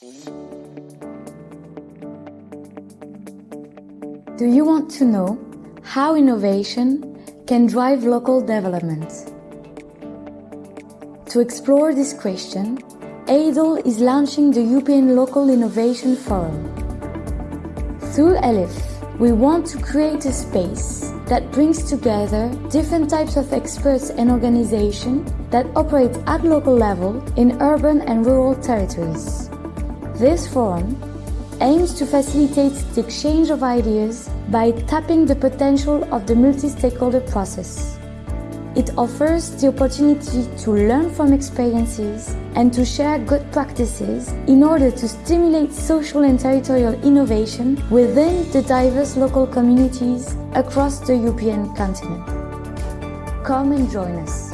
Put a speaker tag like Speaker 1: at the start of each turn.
Speaker 1: Do you want to know how innovation can drive local development? To explore this question, EIDL is launching the European Local Innovation Forum. Through ELIF, we want to create a space that brings together different types of experts and organizations that operate at local level in urban and rural territories. This forum aims to facilitate the exchange of ideas by tapping the potential of the multi-stakeholder process. It offers the opportunity to learn from experiences and to share good practices in order to stimulate social and territorial innovation within the diverse local communities across the European continent. Come and join us.